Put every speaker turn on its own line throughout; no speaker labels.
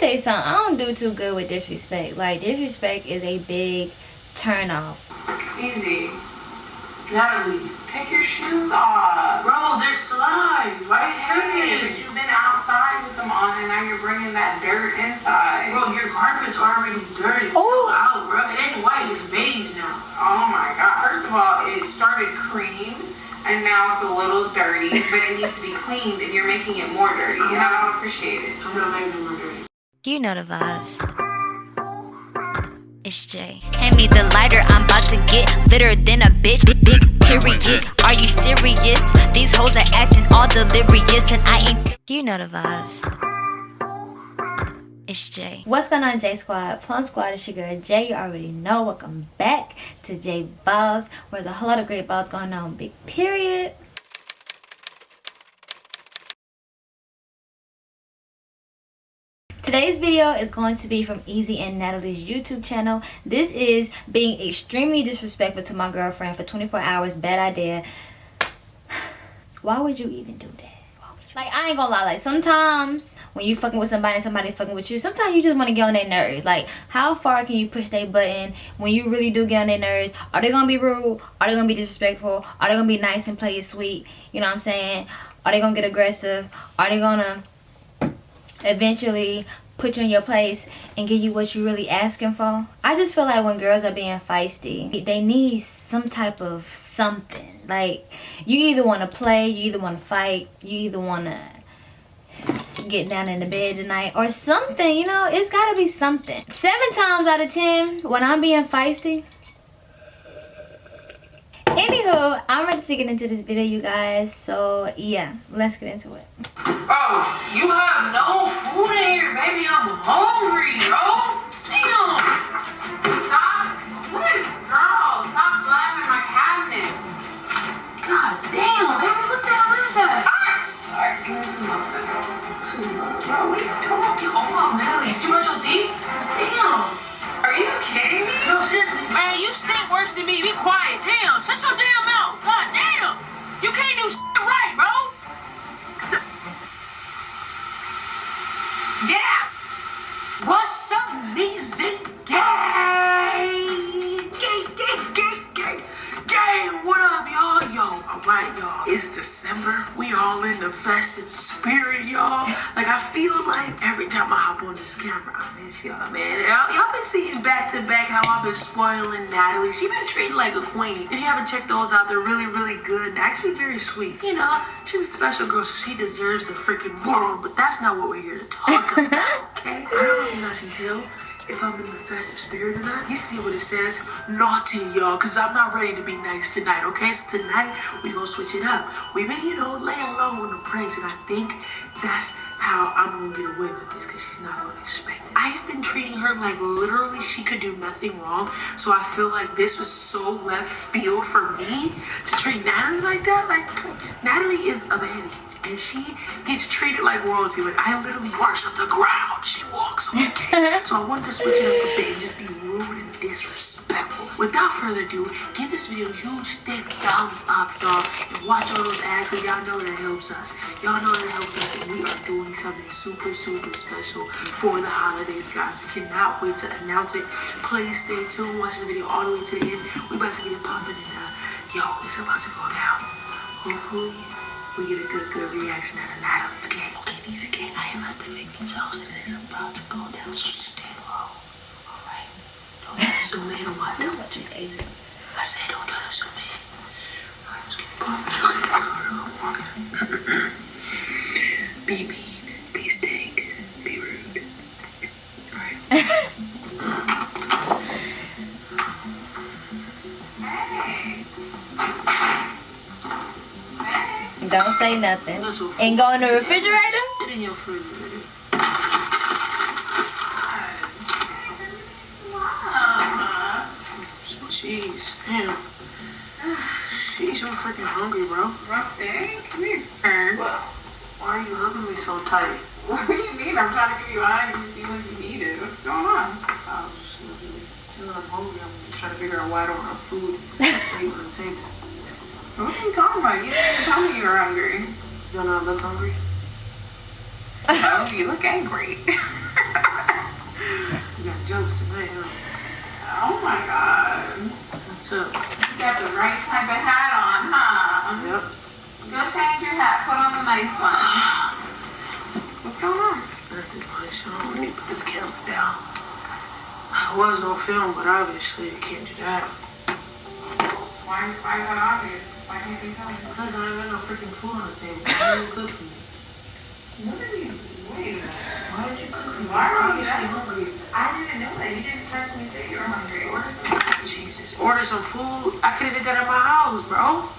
tell you something. I don't do too good with disrespect. Like disrespect is a big turn off.
Easy. Natalie, take your shoes off.
Bro, they're slides. Why are you
Hey,
tripping?
but you've been outside with them on and now you're bringing that dirt inside.
Bro, your carpet's already dirty. It's
Oh.
still out, bro. It ain't white. It's beige now.
Oh my god. First of all, it started cream and now it's a little dirty, but it needs to be cleaned and you're making it more dirty. And I don't appreciate it.
I'm gonna make them more dirty.
You know the vibes. It's Jay. Hand me the lighter, I'm about to get litter than a bitch. Big, big period. Are you serious? These hoes are acting all delirious, and I ain't. You know the vibes. It's Jay. What's going on, J Squad? Plum Squad is your girl Jay. You already know. Welcome back to J Bobs, where there's a whole lot of great bobs going on. Big period. Today's video is going to be from Easy and Natalie's YouTube channel. This is being extremely disrespectful to my girlfriend for 24 hours. Bad idea. Why would you even do that? Like, I ain't gonna lie. Like, sometimes when you fucking with somebody and somebody fucking with you, sometimes you just want to get on their nerves. Like, how far can you push their button when you really do get on their nerves? Are they gonna be rude? Are they gonna be disrespectful? Are they gonna be nice and play it sweet? You know what I'm saying? Are they gonna get aggressive? Are they gonna eventually put you in your place and give you what you're really asking for. I just feel like when girls are being feisty, they need some type of something. Like you either want to play, you either want to fight, you either want to get down in the bed tonight or something, you know, it's got to be something. 7 times out of 10 when I'm being feisty, Anywho, I'm ready to get into this video, you guys. So, yeah, let's get into it.
Bro, you have no food in here, baby. I'm hungry, bro. Damn.
Stop. What is, girl, stop slamming my cabinet.
God damn, baby. What the hell is that? Ah!
Alright, give me some muffin.
Bro, are you doing? Off, Natalie. Did you brush your teeth?
You
stink worse than me. Be quiet. Damn, shut your damn mouth. God damn. You can't do shit right, bro.
Get out.
What's up, Lizzie? Gang. Gang, gang, gang, gang. Gang, what up, y'all? Yo, alright, y'all. It's December. We all in the festive this camera, I miss y'all, man. Y'all, been seeing back to back how I've been spoiling Natalie. She been treated like a queen. If you haven't checked those out, they're really, really good and actually very sweet. You know, she's a special girl, so she deserves the freaking world. But that's not what we're here to talk about, okay? I don't know if you guys can tell if I'm in the festive spirit or not. You see what it says? Naughty, y'all, because I'm not ready to be nice tonight, okay? So tonight, we gonna switch it up. We've been, you know, laying low on the pranks, and I think that's how I'm gonna get away with this, because she's not gonna expect it. I have been treating her like literally she could do nothing wrong, so I feel like this was so left field for me to treat Natalie like that. Like, Natalie is a baddie and she gets treated like royalty. Like I literally worship the ground she walks on. Okay, so I wanted to switch it up a bit and just be rude and disrespectful. Without further ado, give this video a huge thick thumbs up, dog, and watch all those ads because y'all know that helps us. Y'all know that helps us, and we are doing something super, super special for the holidays, guys. We cannot wait to announce it. Please stay tuned. Watch this video all the way to the end. We about to get it popping, and uh, yo, it's about to go down. Hopefully we get a good, good reaction out of Natalie. Get Okay, these again. I am at the victim's house and it is about to go down, so stay? Don't to in on my village, eh? I said don't to zoom in. Be mean, be be rude. Alright.
Don't say nothing.
That's so
And go in the refrigerator?
Freaking hungry, bro.
Rough day? Come here.
What? Why are you hugging me so tight?
What do you mean? I'm trying to give you hug and you see like you need it. What's going on?
Oh, just looking. You know, I'm hungry. I'm just trying to figure out why I don't have food waiting on the table.
What are you talking about? You didn't even tell me you were hungry.
You don't know I look hungry?
Oh, you look angry.
house tonight, huh?
Oh my god.
What's up?
You got the right type of hat on.
Yep.
Go change your hat. Put on the nice one. What's going on?
Nothing much. So let me put this camera down. I was gonna film, but obviously I can't do that.
Why, why is that obvious? Why can't you me?
Because I ain't got no freaking food on the table. Why did you cook me?
What are you? Wait.
Why did you cook?
Why are you
obviously hungry?
I didn't know that. You didn't text me say you were hungry. Order something.
Jesus. Order some food. I could have did that at my house, bro.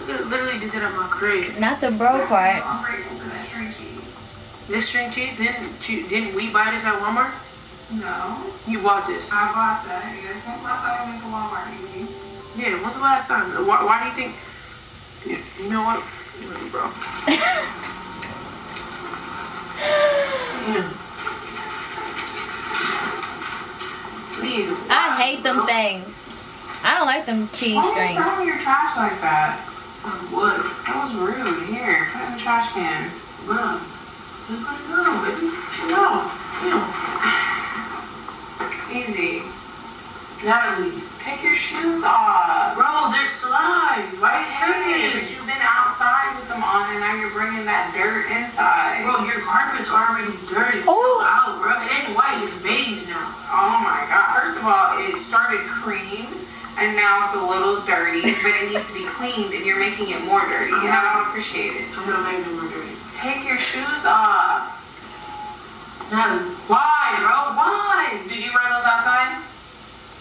I could have literally did that at my crib.
Not the bro part.
I'm grateful string cheese.
This string cheese, didn't didn't we buy this at Walmart?
No.
You bought this.
I bought that. Yes. When's the last time we went to Walmart, Easy?
Yeah, when's the last time? Why, why do you think? You know what? Bro. yeah.
I hate them things. I don't like them cheese
Why are you
strings.
throwing your trash like that?
What?
That was rude. Here, put it in the trash can.
Bro, just let it go, baby. Chill out. Damn.
Easy.
Natalie.
Take your shoes off.
Bro, they're slides. Why are you
Hey, but you've been outside with them on, and now you're bringing that dirt inside.
Bro, your carpet's already dirty.
Oh.
out, bro. It ain't white. It's beige now.
Oh my god. First of all, it started cream and now it's a little dirty, but it needs to be cleaned and you're making it more dirty. And I don't appreciate it.
I'm not making them dirty.
Take your shoes off.
Why, bro? Why?
Did you wear those outside?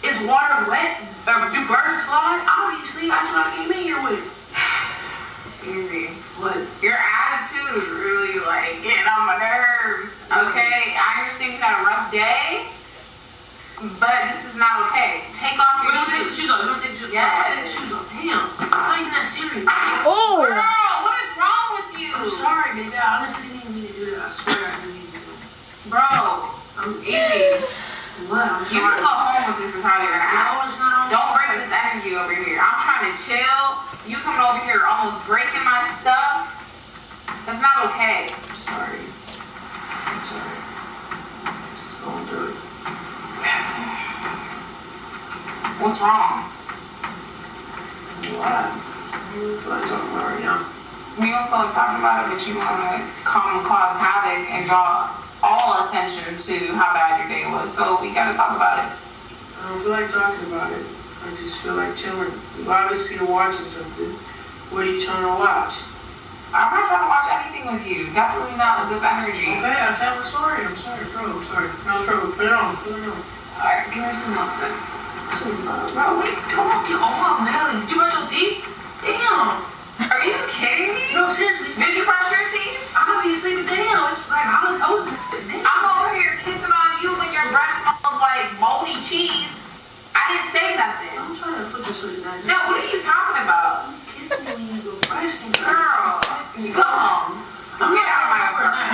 Is water wet? Or do birds fly? Obviously, that's what I came in here with.
Easy.
What?
Your attitude is really like getting on my nerves. Okay? I understand you had a rough day, but this is not okay. Take off your
don't take the
shoes.
shoes off. You don't take the shoes off.
Yes.
Take the shoes off. Damn. It's not even that serious.
Oh,
Girl, what is wrong with you?
I'm sorry, baby. I honestly didn't even mean to do that. I swear I didn't mean to do that.
Bro,
I'm
easy.
What? I'm
You can go home with this is how you're.
No, it's not.
Don't bring this energy over here. I'm trying to chill. You coming over here almost breaking my stuff. That's not okay.
I'm sorry. I'm sorry. Just going through it.
What's wrong?
What? You feel like talking about right now?
You don't feel like talking about it, but you want to come cause havoc and draw all attention to how bad your day was. So we gotta talk about it.
I don't feel like talking about it. I just feel like chilling. Obviously You obviously are watching something. What are you trying to watch?
I'm not trying to watch anything with you. Definitely not with this energy.
Okay, I'm story. I'm sorry, bro. I'm sorry. No, bro. Put it on. Put it on.
Alright, give me some milk
uh, you, come on, get off, Natalie. Brush your teeth? Damn.
Are you kidding me?
No, seriously.
Did you brush your teeth?
Obviously, but damn, it's like halitosis. Damn.
I'm over here kissing on you when your breath smells like moldy cheese. I didn't say nothing.
I'm trying to flip the switch now.
No, what are you talking about?
Kiss me when you go brushing.
Girl, go home. Get out of my apartment.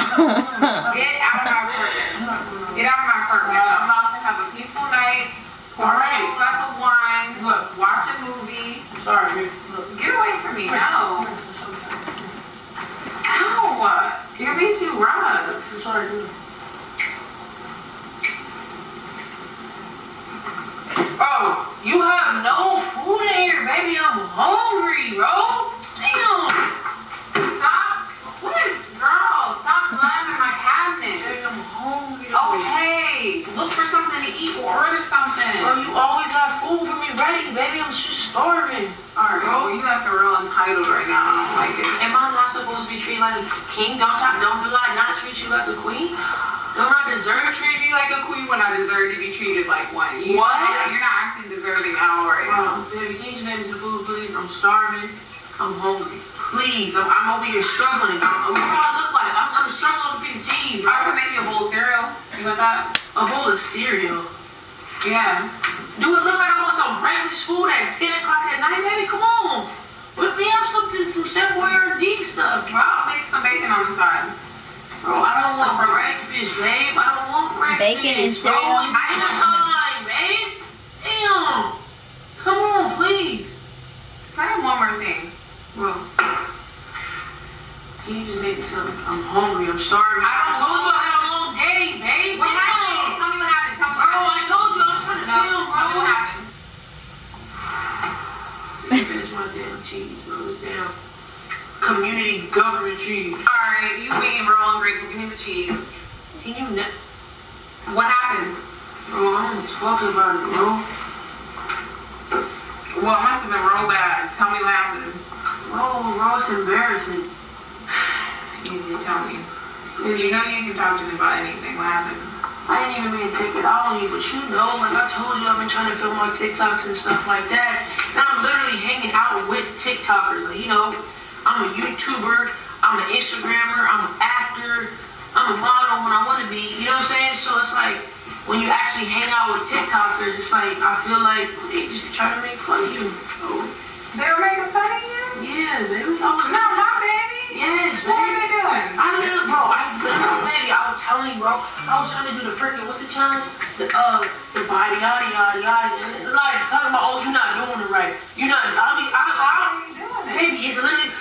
Get out of my apartment. Get out of my apartment. I'm about to have a peaceful night. Pour
Alright.
a glass of wine.
Look.
Watch a movie.
Sorry.
Get away from me. No. Ow. You're being too rough.
I'm sorry, dude. Bro, you have no food in here, baby. I'm hungry, bro. Damn.
Stop. What is, girl, stop slamming my
Baby,
cabinet.
I'm hungry.
Okay. Look for something to eat or order something.
Bro, you always have food for me ready, baby. I'm just starving.
Alright, well, you acting real entitled right now. I don't like it.
Am I not supposed to be treated like a king? Don't I, don't do I not treat you like a queen? Don't I deserve
to treat me like a queen when I deserve to be treated like one. You,
What?
You're not acting deserving at all right now.
Bro, baby, can you make me some food, please? I'm starving. I'm hungry. Please, I'm, I'm over here struggling. I'm, what do I look like? I'm, I'm struggling with a piece of cheese, bro.
I can make you a bowl of cereal. You want that?
A bowl of cereal.
Yeah.
Do it look like I want some breakfast food at 10 o'clock at night, baby? Come on. Whip me up something, some Chef D stuff, bro.
I'll make some bacon on the side.
Bro, I don't want breakfast, babe. I don't want breakfast.
Bacon and
bro.
cereal?
It's dinner time, babe. Damn. Come on, please.
Say one more thing.
Bro. These niggas, I'm, I'm hungry. I'm starving.
I don't
told you I had a long day, babe.
What happened? Tell me what happened. Tell me what oh, happened.
Bro, I
told
you I'm trying to no, film, bro. Tell me what
happened.
Finish my damn cheese, bro. It's down. Community government cheese.
All right, you being real ungrateful. Give me the cheese.
Can you ne-
What happened?
Bro, I am talking about it, bro.
Well, it must have been real bad. Tell me what happened.
Bro, bro, it's embarrassing.
Easy, to tell me. You know you can talk to me about anything. What happened?
I didn't even mean to take it out on you, but you know, like I told you, I've been trying to film my TikToks and stuff like that. Now I'm literally hanging out with TikTokers. Like, you know, I'm a YouTuber, I'm an Instagrammer, I'm an actor, I'm a model when I want to be. You know what I'm saying? So it's like when you actually hang out with TikTokers, it's like I feel like they just be trying to make fun of you. Oh,
They were making fun of you?
yeah, baby. I was
No, not my baby.
Yes,
What were
baby. I literally, bro, I baby, I was telling you, bro, I was trying to do the freaking, what's the challenge? The, uh, the body, yada, yada, yada, and like, talking about, oh, you're not doing it right. You're not, I mean, I, I,
it?
baby, it's literally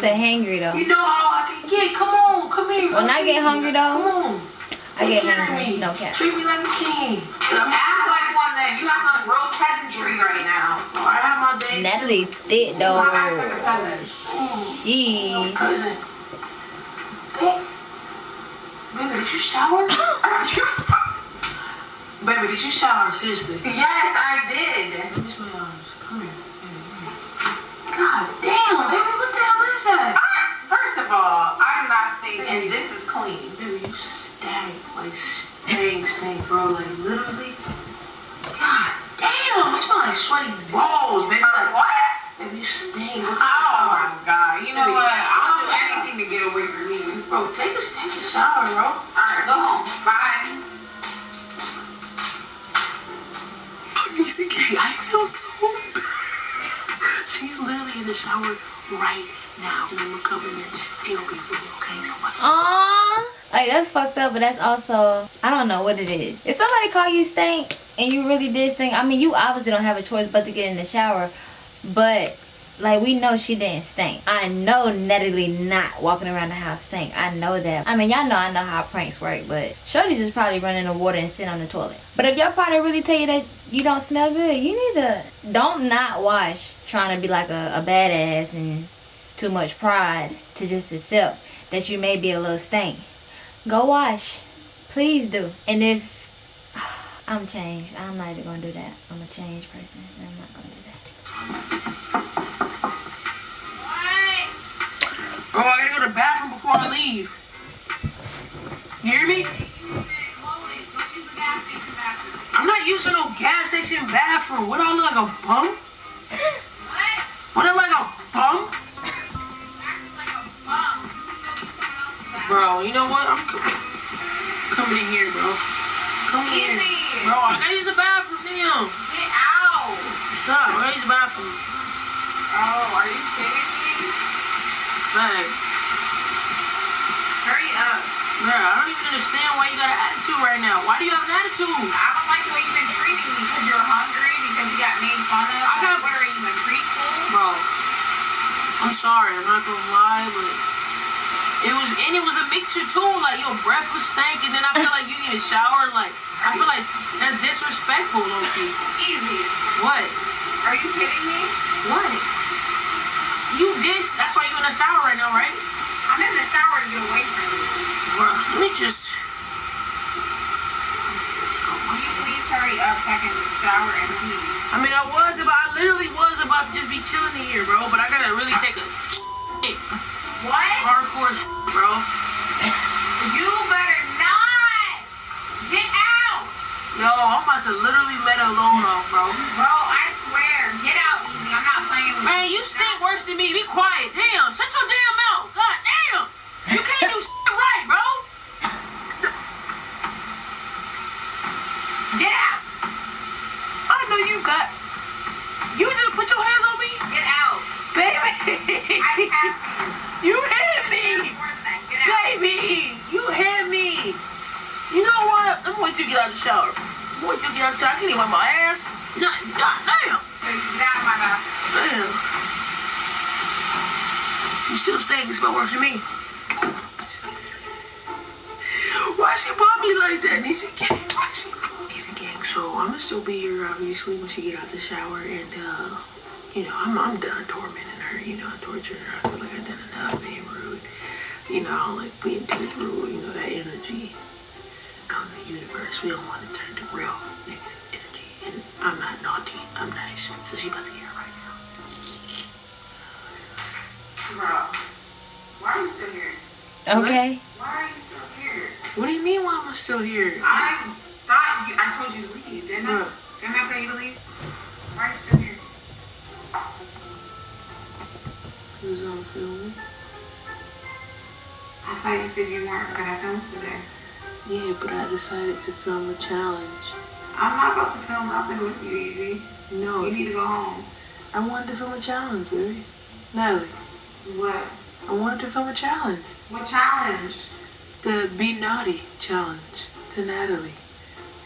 here.
man.
Not
the hangry though.
You know how I can get. Come on, come here.
When I get hungry, though,
Come on.
I get hungry.
me.
No cap.
Treat me like a king.
Act like one then. You act like real peasantry right now.
I have my days.
Natalie thick
You act like a
though. Sheesh.
Mm, baby, did you shower? Baby, did you shower? Seriously.
Yes, I did.
Let me smell your arms. Come here. Baby, come here. God damn, baby, what the hell is that?
First of all, I'm not stink, and this is clean.
Baby, you stank. Like, stank, stank, bro. Like, literally. God damn, it smell like sweaty balls, baby. Like,
What?
baby, you stink. A
Oh my god. You know
Baby,
what? I'll do anything to get away from you.
Bro, take a, take a shower, bro.
Alright, go home. Bye.
Easy K, I feel so bad. She's literally in the shower right now.
Like that's fucked up, but that's also I don't know what it is. If somebody call you stink and you really did stink, I mean you obviously don't have a choice but to get in the shower. But like we know she didn't stink. I know Natalie not walking around the house stink. I know that. I mean y'all know I know how pranks work, but Shorty just probably running the water and sit on the toilet. But if your partner really tell you that you don't smell good, you need to don't not wash trying to be like a, a badass and too much pride to just accept that you may be a little stank. Go wash. Please do. And if I'm changed, I'm not even gonna do that. I'm a changed person. I'm not gonna do that.
Bro, I gotta go to the bathroom before I leave. You hear me? I'm not using no gas station bathroom. What I look like a bum? you know what? I'm co- coming in here, bro. Come here. Bro, I gotta use the bathroom, damn.
Get out.
Stop, I gotta use the bathroom.
Oh, are you kidding me?
Like,
Hurry up.
bro, I don't even understand why you got an attitude right now. Why do you have an attitude?
I don't like the way you've been treating me because you're hungry, because you got made fun of.
I got-
What are you, a preschool?
Bro, I'm sorry, I'm not gonna lie, but It was and it was a mixture too. Like your breath was stank, and then I felt like you didn't even shower. Like I feel like that's disrespectful, Loki.
Easy.
What?
Are you kidding me?
What? You did. That's why you in the shower right now, right?
I'm in the shower to get away from you.
Bro, let me just.
Will you please hurry up so I can shower and pee?
I mean, I was about. I literally was about to just be chilling in here, bro. But I gotta really take a.
What?
hardcore, shit, bro.
You better not! Get out!
Yo, I'm about to literally let a load off, bro.
Bro, I swear. Get out, Easy. I'm not playing with
Man,
you.
you stink worse than me. Be quiet. Damn, shut your damn mouth. God damn. You can't do shit right, bro.
Get out!
I know you got. You just put your hands on me,
Get out!
baby.
I have to.
you hit me,
More than that. Get out.
baby. You hit me. You know what? I'm going to get out of the shower. Get shower. I can't even wipe my ass. God, God damn.
Get out my mouth.
Damn. You still stink. You smell worse than me. Why she bought me like that, Niecy Gang? Why she Gang, so I'm gonna still be here obviously when she get out the shower and uh you know, I'm I'm done tormenting her, you know, torturing her. I feel like I've done enough being rude. You know, I don't like being too rude, you know, that energy out in the universe. We don't want to turn to real negative energy. And I'm not naughty, I'm nice. So she about to get her right now.
Bro, why are you still here?
Okay.
Why are you still here?
What do you mean why am I still here?
I thought you. I told you to leave, didn't I?
Bruh.
Didn't I tell you to leave? Why are you still here?
It was on film.
I thought you said you weren't gonna film today.
Yeah, but I decided to film a challenge.
I'm not about to film nothing with you, Easy.
No,
You need to go home.
I wanted to film a challenge, baby. Natalie,
What?
I wanted to film a challenge.
What challenge?
The Be Naughty challenge to Natalie.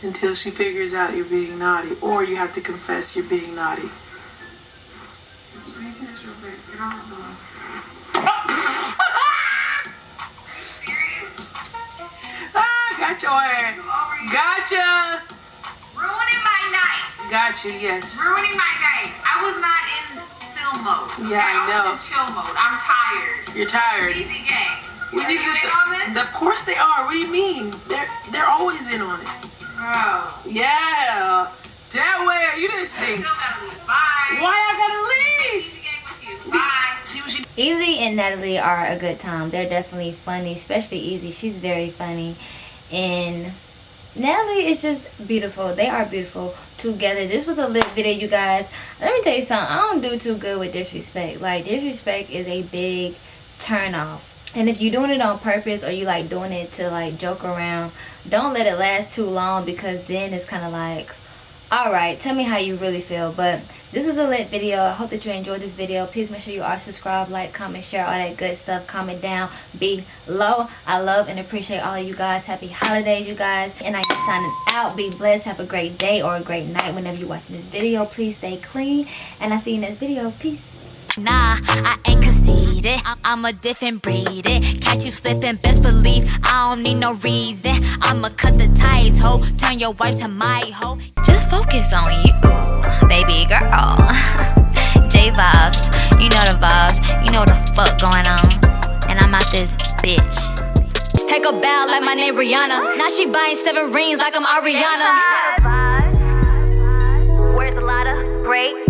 Until she figures out you're being naughty, or you have to confess you're being naughty.
Let's raise this real quick. Get on the.
got your ass. Gotcha.
ruining my night.
Got you, yes.
Ruining my night. I was not in film mode.
Yeah, I know.
was in chill mode. I'm tired.
You're tired.
Easy gang.
We
Are
need
you
to.
in on this?
Of course they are. What do you mean? They're they're always in on it.
Bro.
Yeah. That way you didn't
Still
stink.
gotta leave. Bye.
Why I gotta leave?
Easy gang with you. Bye.
See what
Easy and Natalie are a good time. They're definitely funny, especially Easy. She's very funny. And Natalie is just beautiful. They are beautiful together. This was a lit video, you guys. Let me tell you something. I don't do too good with disrespect. Like, disrespect is a big turn off. And if you're doing it on purpose or you like doing it to like joke around, don't let it last too long because then it's kind of like, all right tell me how you really feel but this is a lit video. I hope that you enjoyed this video. Please make sure you are subscribed like comment share all that good stuff. Comment down below. I love and appreciate all of you guys. Happy holidays you guys. And i am signing out. Be blessed. Have a great day or a great night whenever you're watching this video. Please stay clean and i'll see you in this video. Peace.
Nah, I ain't it. I- am a different breed. It catch you slipping, best believe I don't need no reason. I'ma cut the ties, ho. Turn your wife to my ho. Just focus on you, baby girl. J vibes, you know the vibes. You know the fuck going on. And I'm out this bitch. Just take a bow like my name Rihanna. Now she buying seven rings like I'm Ariana. Where's a lot great?